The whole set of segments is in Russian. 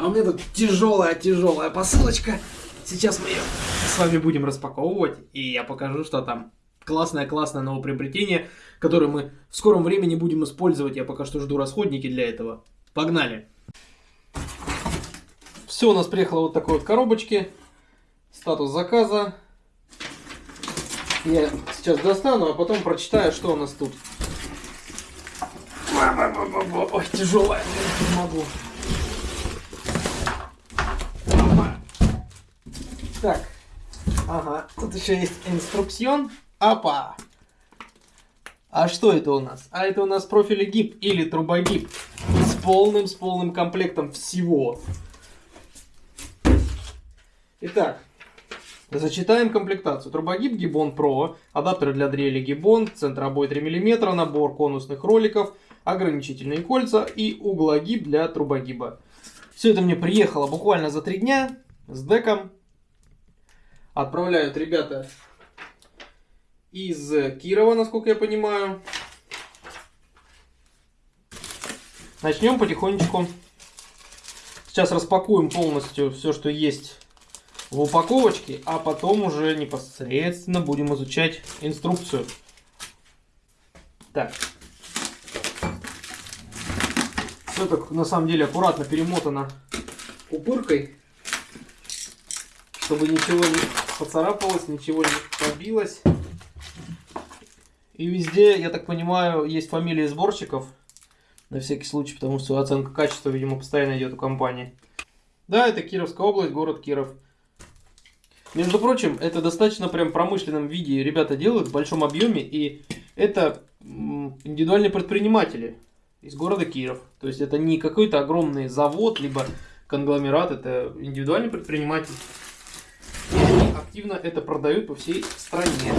А у меня тут тяжелая-тяжелая посылочка. Сейчас мы ее с вами будем распаковывать, и я покажу, что там классное-классное новое приобретение, которое мы в скором времени будем использовать. Я пока что жду расходники для этого. Погнали! Все у нас приехало вот такой вот коробочки. Статус заказа. Я сейчас достану, а потом прочитаю, что у нас тут. Ой, тяжелая, не могу. Так, ага, тут еще есть инструкцион. Апа! А что это у нас? А это у нас профилегип или трубогип с полным, с полным комплектом всего. Итак, Зачитаем комплектацию. Трубогиб Гибон Pro, адаптеры для дрели Гибон, центр обои 3 мм, набор конусных роликов, ограничительные кольца и углогиб для трубогиба. Все это мне приехало буквально за три дня с деком. Отправляют ребята из Кирова, насколько я понимаю. Начнем потихонечку. Сейчас распакуем полностью все, что есть в упаковочке, а потом уже непосредственно будем изучать инструкцию. Так. Все так на самом деле аккуратно перемотано упыркой, чтобы ничего не поцарапалось, ничего не побилось. И везде, я так понимаю, есть фамилии сборщиков. На всякий случай, потому что оценка качества, видимо, постоянно идет у компании. Да, это Кировская область, город Киров. Между прочим, это достаточно прям промышленном виде ребята делают в большом объеме, и это индивидуальные предприниматели из города Киров. То есть это не какой-то огромный завод, либо конгломерат, это индивидуальный предприниматель. Активно это продают по всей стране.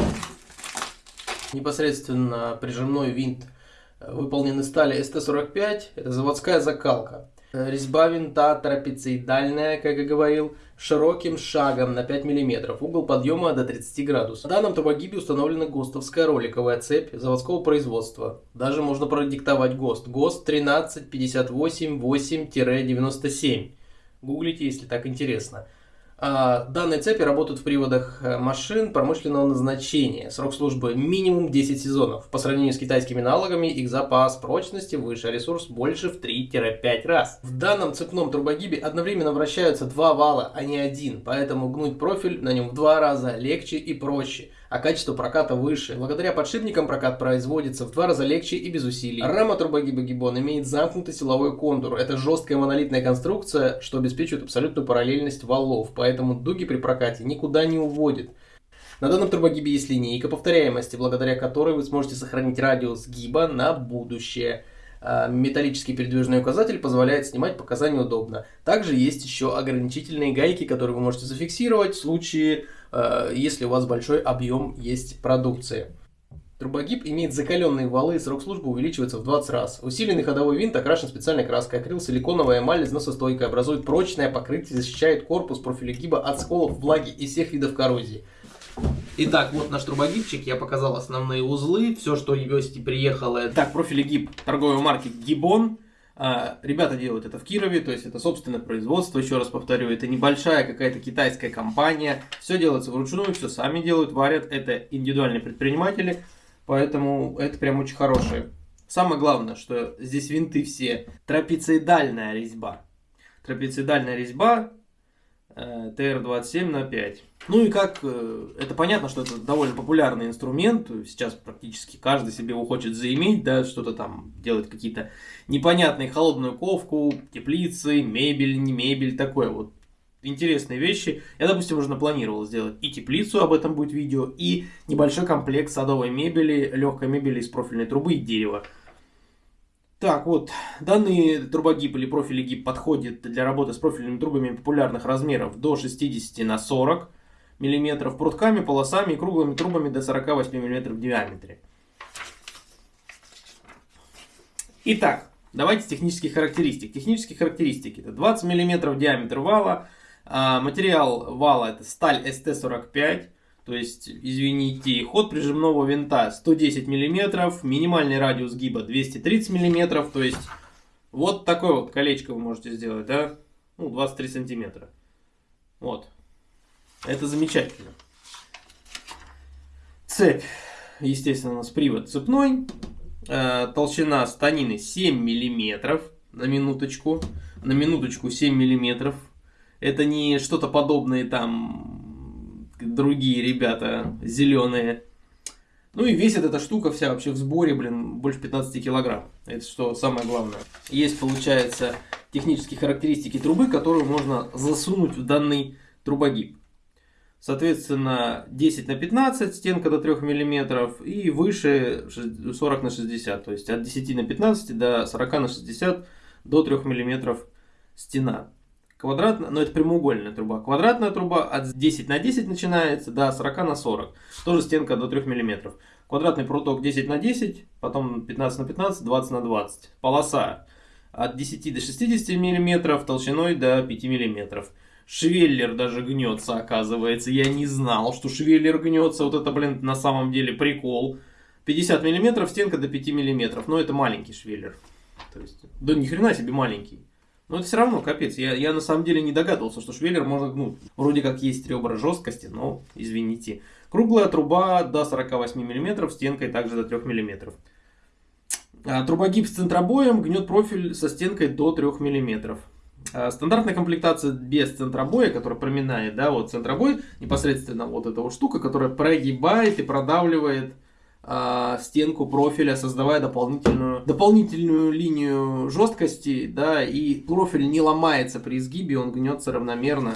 Непосредственно прижимной винт э, выполнен из стали ST45, это заводская закалка. Э, резьба винта трапециидальная, как я говорил, широким шагом на 5 мм, угол подъема до 30 градусов. На данном турбогибе установлена ГОСТовская роликовая цепь заводского производства. Даже можно продиктовать ГОСТ. ГОСТ 13588-97. Гуглите, если так интересно. А, данные цепи работают в приводах э, машин промышленного назначения. Срок службы минимум 10 сезонов. По сравнению с китайскими аналогами, их запас прочности выше, а ресурс больше в 3-5 раз. В данном цепном турбогибе одновременно вращаются два вала, а не один, поэтому гнуть профиль на нем в два раза легче и проще а качество проката выше. Благодаря подшипникам прокат производится в два раза легче и без усилий. Рама турбогиба Гиббон имеет замкнутый силовой контур. Это жесткая монолитная конструкция, что обеспечивает абсолютную параллельность валов, поэтому дуги при прокате никуда не уводит. На данном турбогибе есть линейка повторяемости, благодаря которой вы сможете сохранить радиус гиба на будущее. А, металлический передвижной указатель позволяет снимать показания удобно. Также есть еще ограничительные гайки, которые вы можете зафиксировать в случае если у вас большой объем есть продукции. Турбогиб имеет закаленные валы, срок службы увеличивается в 20 раз. Усиленный ходовой винт окрашен специальной краской. Акрил силиконовая эмаль износостойкая, образует прочное покрытие, защищает корпус профиля гиба от сколов, влаги и всех видов коррозии. Итак, вот наш турбогибчик, я показал основные узлы, все, что есть приехало. Так, профили гиб торговой марки Гибон. А, ребята делают это в Кирове, то есть это собственное производство, еще раз повторю, это небольшая какая-то китайская компания, все делается вручную, все сами делают, варят, это индивидуальные предприниматели, поэтому это прям очень хорошее. Самое главное, что здесь винты все трапециидальная резьба. Трапециидальная резьба Э, TR27 на 5. Ну и как, э, это понятно, что это довольно популярный инструмент, сейчас практически каждый себе его хочет заиметь, да, что-то там делать какие-то непонятные холодную ковку, теплицы, мебель, не мебель, такое вот интересные вещи. Я, допустим, уже напланировал сделать и теплицу, об этом будет видео, и небольшой комплект садовой мебели, легкой мебели из профильной трубы и дерева. Так, вот, данный трубогиб или профиль гиб подходит для работы с профильными трубами популярных размеров до 60 на 40 мм, прутками, полосами и круглыми трубами до 48 мм в диаметре. Итак, давайте с технических характеристик. Технические характеристики. Это 20 мм диаметр вала, а, материал вала это сталь ST45, то есть, извините, ход прижимного винта 110 мм, минимальный радиус гиба 230 мм, то есть вот такое вот колечко вы можете сделать, да? ну, 23 сантиметра. Вот. Это замечательно. Цепь, естественно, у нас привод цепной. Э, толщина станины 7 миллиметров на минуточку. На минуточку 7 миллиметров. Это не что-то подобное там другие ребята зеленые. Ну и весит эта штука вся вообще в сборе, блин, больше 15 килограмм. Это что самое главное. Есть, получается, технические характеристики трубы, которые можно засунуть в данный трубогиб. Соответственно, 10 на 15, стенка до 3 мм и выше 40 на 60. То есть от 10 на 15 до 40 на 60 до 3 мм стена. Квадратная, но это прямоугольная труба. Квадратная труба от 10 на 10 начинается до 40 на 40. Тоже стенка до 3 мм. Квадратный пруток 10 на 10, потом 15 на 15, 20 на 20. Полоса от 10 до 60 мм, толщиной до 5 мм. Швеллер даже гнется, оказывается. Я не знал, что швеллер гнется. Вот это, блин, на самом деле прикол. 50 мм, стенка до 5 мм. Но это маленький швеллер. То есть, да ни хрена себе маленький. Но это все равно капец. Я, я на самом деле не догадывался, что швеллер можно гнуть. Вроде как есть ребра жесткости, но извините. Круглая труба до 48 мм, стенкой также до 3 мм. А, трубогиб с центробоем гнет профиль со стенкой до 3 мм. А, стандартная комплектация без центробоя, которая проминает, да, вот центробой, непосредственно вот эта вот штука, которая прогибает и продавливает а, стенку профиля, создавая дополнительную, дополнительную линию жесткости, да, и профиль не ломается при изгибе, он гнется равномерно.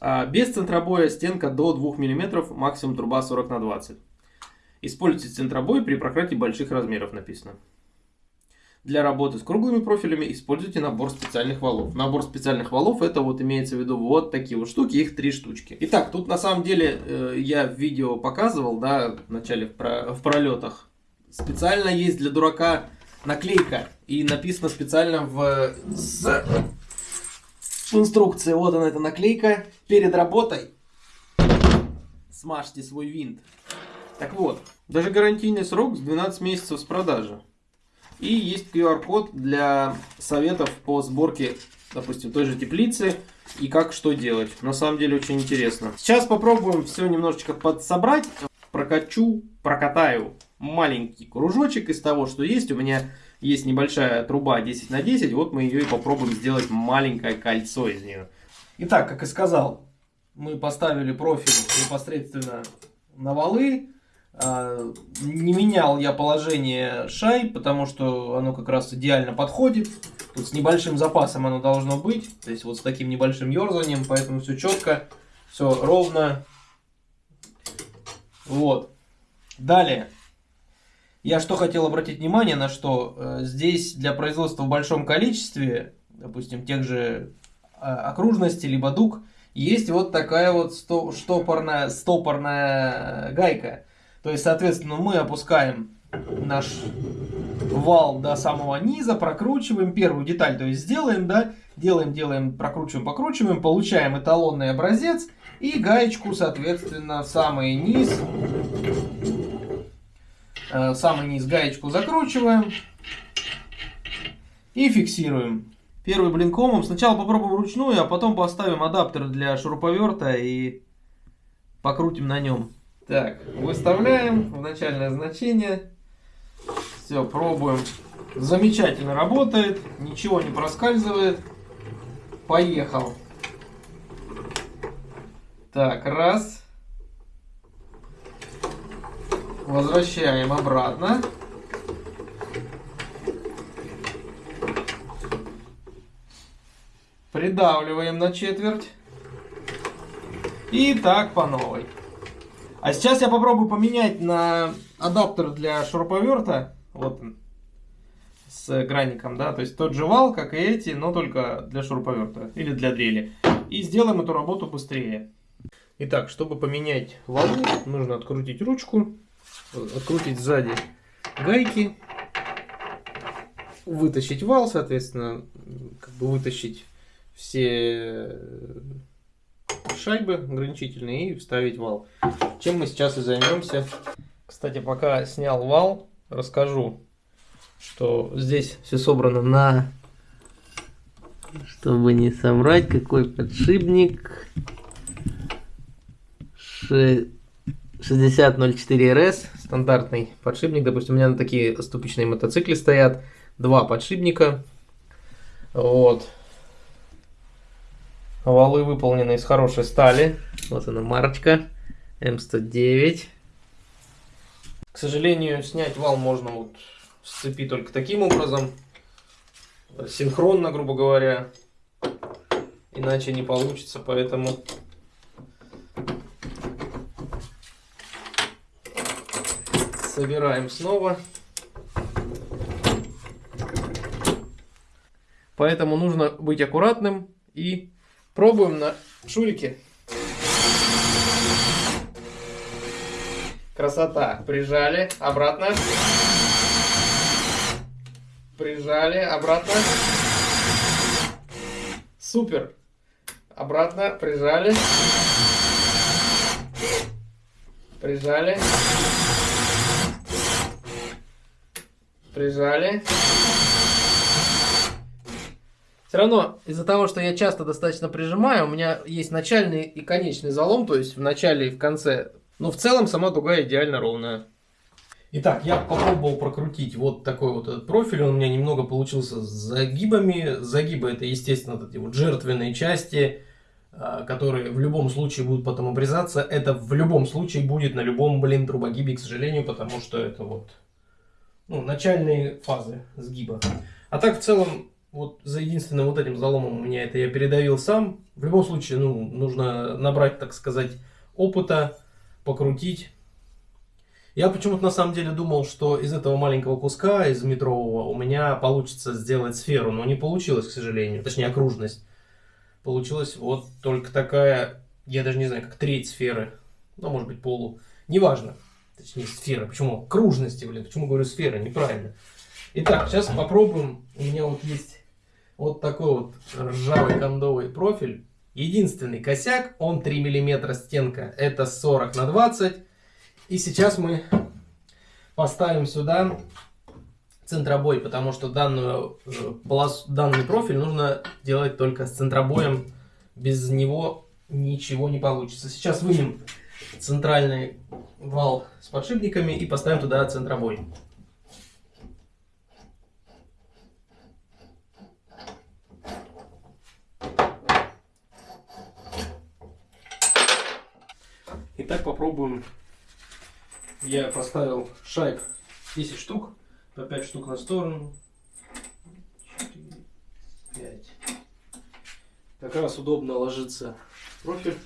А без центробоя стенка до 2 мм, максимум труба 40 на 20. Используйте центробой при прокрытии больших размеров, написано. Для работы с круглыми профилями используйте набор специальных валов. Набор специальных валов это вот имеется в виду вот такие вот штуки, их три штучки. Итак, тут на самом деле э, я в видео показывал, да, в начале в, про, в пролетах. Специально есть для дурака наклейка и написано специально в, с, в инструкции. Вот она эта наклейка. Перед работой смажьте свой винт. Так вот, даже гарантийный срок с 12 месяцев с продажи. И есть QR-код для советов по сборке, допустим, той же теплицы и как что делать. На самом деле очень интересно. Сейчас попробуем все немножечко подсобрать. Прокачу, прокатаю маленький кружочек из того, что есть. У меня есть небольшая труба 10 на 10. Вот мы ее и попробуем сделать маленькое кольцо из нее. Итак, как и сказал, мы поставили профиль непосредственно на валы. А, не менял я положение шай, потому что оно как раз идеально подходит. Тут с небольшим запасом оно должно быть. То есть вот с таким небольшим ерзанием, поэтому все четко, все ровно. Вот. Далее. Я что хотел обратить внимание на что. Э, здесь для производства в большом количестве, допустим, тех же а, окружностей, либо дуг, есть вот такая вот стопорная, стопорная гайка. То есть, соответственно, мы опускаем наш вал до самого низа, прокручиваем первую деталь, то есть сделаем, да, делаем, делаем, прокручиваем, покручиваем, получаем эталонный образец и гаечку, соответственно, в самый низ, э, самый низ гаечку закручиваем и фиксируем. Первый блинкомом сначала попробуем вручную, а потом поставим адаптер для шуруповерта и покрутим на нем. Так, выставляем в начальное значение. Все, пробуем. Замечательно работает, ничего не проскальзывает. Поехал. Так, раз. Возвращаем обратно. Придавливаем на четверть. И так по новой. А сейчас я попробую поменять на адаптер для шуруповерта. Вот он. С гранником, да. То есть тот же вал, как и эти, но только для шуруповерта. Или для дрели. И сделаем эту работу быстрее. Итак, чтобы поменять валы, нужно открутить ручку. Открутить сзади гайки. Вытащить вал, соответственно, как бы вытащить все шайбы ограничительные и вставить вал. Чем мы сейчас и займемся. Кстати, пока снял вал, расскажу, что здесь все собрано на Чтобы не соврать, какой подшипник. 6004RS, стандартный подшипник. Допустим, у меня на такие ступичные мотоциклы стоят. Два подшипника. Вот. Валы выполнены из хорошей стали. Вот она марочка. М109. К сожалению, снять вал можно вот с цепи только таким образом. Синхронно, грубо говоря. Иначе не получится, поэтому собираем снова. Поэтому нужно быть аккуратным и пробуем на шурике. Красота. Прижали, обратно. Прижали, обратно. Супер. Обратно, прижали. Прижали. Прижали. Все равно из-за того, что я часто достаточно прижимаю, у меня есть начальный и конечный залом, то есть в начале и в конце. Но в целом сама дуга идеально ровная. Итак, я попробовал прокрутить вот такой вот этот профиль. Он у меня немного получился с загибами. Загибы это, естественно, вот эти вот жертвенные части, а, которые в любом случае будут потом обрезаться. Это в любом случае будет на любом, блин, трубогибе, к сожалению, потому что это вот ну, начальные фазы сгиба. А так в целом, вот за единственным вот этим заломом у меня это я передавил сам. В любом случае, ну, нужно набрать, так сказать, опыта, покрутить. Я почему-то на самом деле думал, что из этого маленького куска, из метрового, у меня получится сделать сферу, но не получилось, к сожалению, точнее окружность. Получилась вот только такая, я даже не знаю, как треть сферы, ну, может быть, полу, неважно точнее сфера. Почему? Кружности, блин. Почему говорю сфера? Неправильно. Итак, сейчас попробуем. У меня вот есть вот такой вот ржавый кондовый профиль. Единственный косяк, он 3 миллиметра стенка. Это 40 на 20. И сейчас мы поставим сюда центробой, потому что данную, э, данный профиль нужно делать только с центробоем. Без него ничего не получится. Сейчас вынем центральный вал с подшипниками и поставим туда центробой. Итак, попробуем. Я поставил шайб 10 штук, по 5 штук на сторону. 4, 5. Как раз удобно ложится профиль.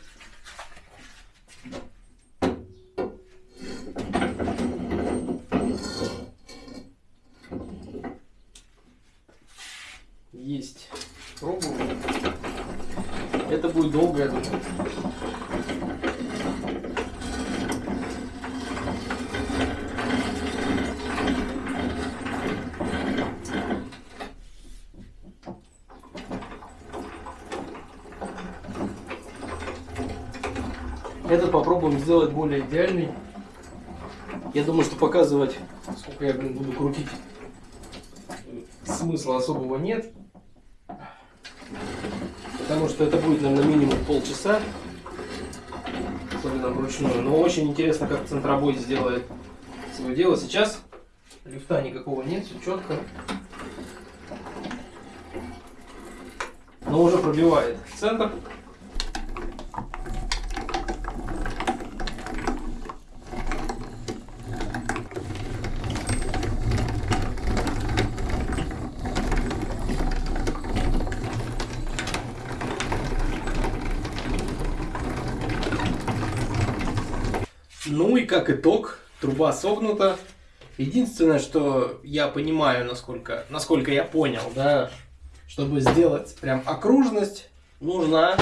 Есть. Пробуем. Это будет долго, я думаю. Этот попробуем сделать более идеальный. Я думаю, что показывать, сколько я блин, буду крутить, смысла особого нет. Потому что это будет, наверное, минимум полчаса. Особенно вручную. Но очень интересно, как центробой сделает свое дело. Сейчас лифта никакого нет, все четко. Но уже пробивает центр. Ну и как итог, труба согнута. Единственное, что я понимаю, насколько, насколько я понял, да, чтобы сделать прям окружность, нужна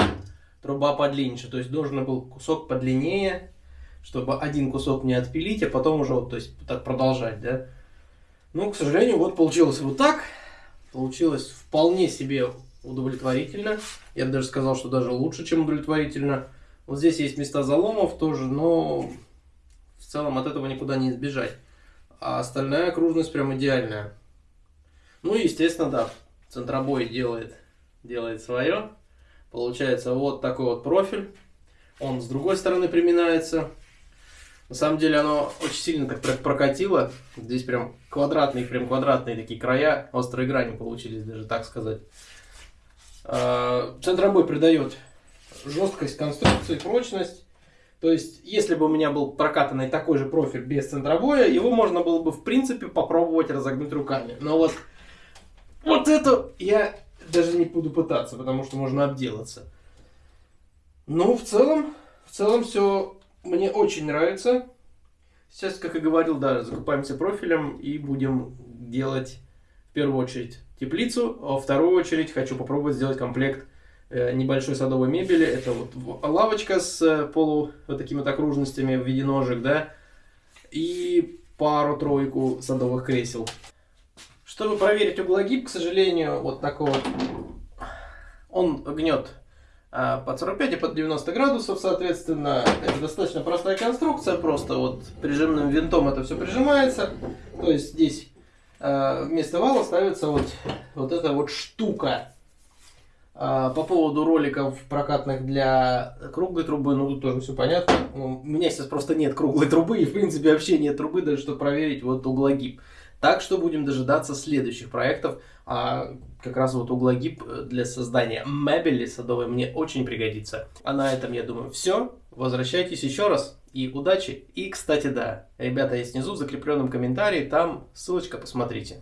труба подлиннее. То есть должен был кусок подлиннее, чтобы один кусок не отпилить, а потом уже вот, то есть так продолжать, да. Ну, к сожалению, вот получилось вот так. Получилось вполне себе удовлетворительно. Я бы даже сказал, что даже лучше, чем удовлетворительно. Вот здесь есть места заломов тоже, но целом от этого никуда не избежать. А остальная окружность прям идеальная. Ну и естественно, да, центробой делает делает свое. Получается вот такой вот профиль. Он с другой стороны приминается. На самом деле оно очень сильно так прокатило. Здесь прям квадратные, прям квадратные такие края, острые грани получились, даже так сказать. А, центробой придает жесткость конструкции, прочность. То есть, если бы у меня был прокатанный такой же профиль без центробоя, его можно было бы, в принципе, попробовать разогнуть руками. Но вот, вот это я даже не буду пытаться, потому что можно обделаться. Ну, в целом, в целом все мне очень нравится. Сейчас, как и говорил, да, закупаемся профилем и будем делать в первую очередь теплицу, а во вторую очередь хочу попробовать сделать комплект небольшой садовой мебели. Это вот лавочка с э, полу вот такими вот окружностями в виде ножек, да, и пару-тройку садовых кресел. Чтобы проверить углогиб, к сожалению, вот такой вот, он гнет а, под 45 и под 90 градусов, соответственно, это достаточно простая конструкция, просто вот прижимным винтом это все прижимается, то есть здесь а, вместо вала ставится вот, вот эта вот штука. А, по поводу роликов прокатных для круглой трубы, ну тут тоже все понятно. Ну, у меня сейчас просто нет круглой трубы и в принципе вообще нет трубы, даже чтобы проверить вот углогиб. Так что будем дожидаться следующих проектов. А как раз вот углогиб для создания мебели садовой мне очень пригодится. А на этом, я думаю, все. Возвращайтесь еще раз и удачи. И, кстати, да, ребята, есть внизу в закрепленном комментарии, там ссылочка, посмотрите.